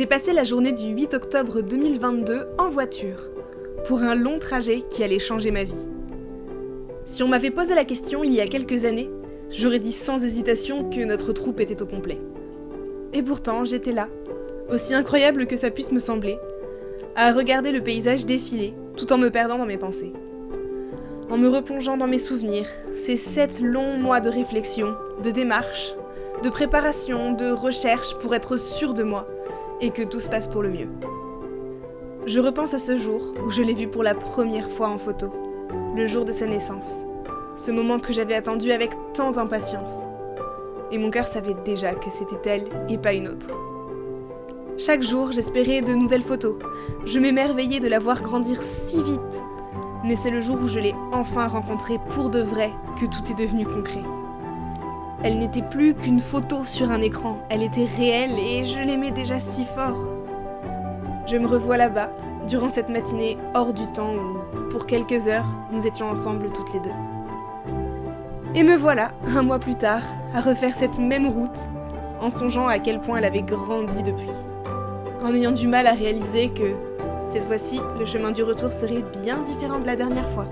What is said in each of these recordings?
J'ai passé la journée du 8 octobre 2022 en voiture, pour un long trajet qui allait changer ma vie. Si on m'avait posé la question il y a quelques années, j'aurais dit sans hésitation que notre troupe était au complet. Et pourtant, j'étais là, aussi incroyable que ça puisse me sembler, à regarder le paysage défiler, tout en me perdant dans mes pensées. En me replongeant dans mes souvenirs, ces sept longs mois de réflexion, de démarche, de préparation, de recherche pour être sûr de moi, et que tout se passe pour le mieux. Je repense à ce jour où je l'ai vue pour la première fois en photo, le jour de sa naissance, ce moment que j'avais attendu avec tant d'impatience. Et mon cœur savait déjà que c'était elle et pas une autre. Chaque jour, j'espérais de nouvelles photos. Je m'émerveillais de la voir grandir si vite. Mais c'est le jour où je l'ai enfin rencontrée pour de vrai que tout est devenu concret. Elle n'était plus qu'une photo sur un écran, elle était réelle et je l'aimais déjà si fort. Je me revois là-bas, durant cette matinée hors du temps où, pour quelques heures, nous étions ensemble toutes les deux. Et me voilà, un mois plus tard, à refaire cette même route, en songeant à quel point elle avait grandi depuis. En ayant du mal à réaliser que, cette fois-ci, le chemin du retour serait bien différent de la dernière fois.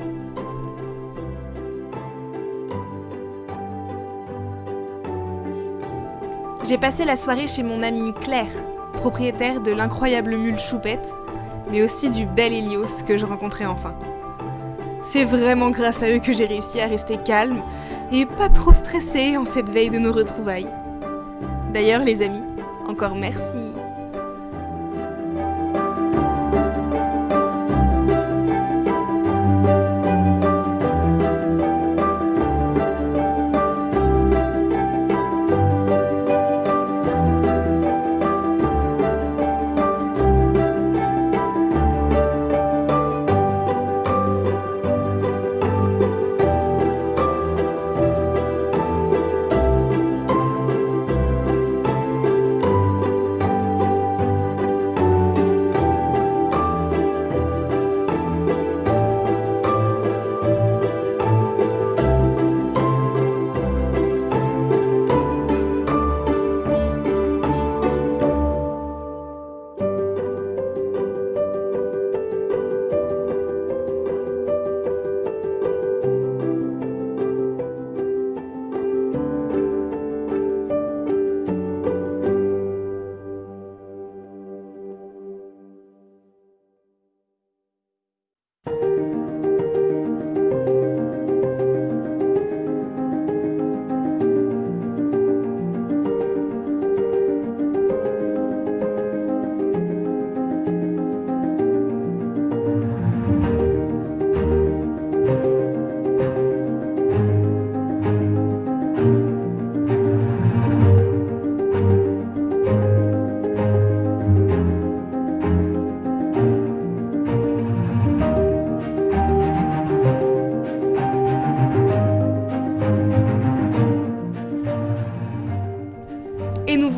J'ai passé la soirée chez mon amie Claire, propriétaire de l'incroyable mule Choupette, mais aussi du bel Hélios que je rencontrais enfin. C'est vraiment grâce à eux que j'ai réussi à rester calme et pas trop stressée en cette veille de nos retrouvailles. D'ailleurs les amis, encore merci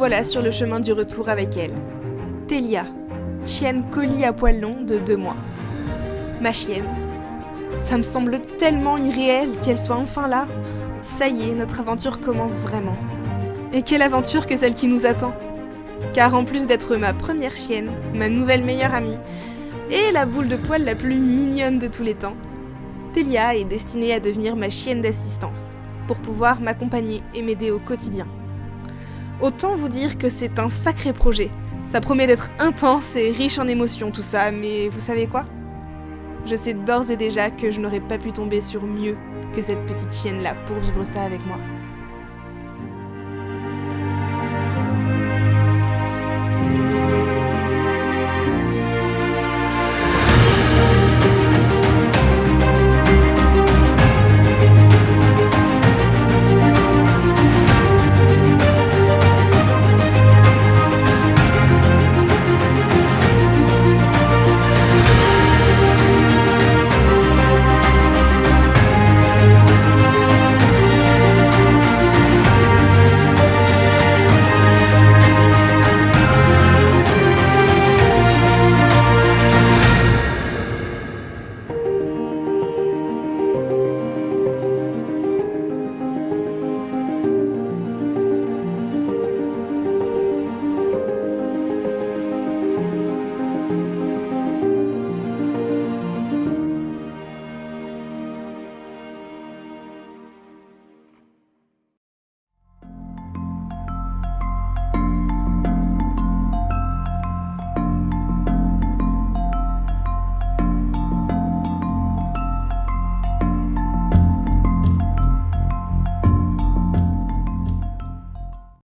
voilà sur le chemin du retour avec elle. Télia, chienne colis à poil long de deux mois. Ma chienne. Ça me semble tellement irréel qu'elle soit enfin là. Ça y est, notre aventure commence vraiment. Et quelle aventure que celle qui nous attend Car en plus d'être ma première chienne, ma nouvelle meilleure amie, et la boule de poil la plus mignonne de tous les temps, Télia est destinée à devenir ma chienne d'assistance, pour pouvoir m'accompagner et m'aider au quotidien. Autant vous dire que c'est un sacré projet. Ça promet d'être intense et riche en émotions tout ça, mais vous savez quoi? Je sais d'ores et déjà que je n'aurais pas pu tomber sur mieux que cette petite chienne-là pour vivre ça avec moi.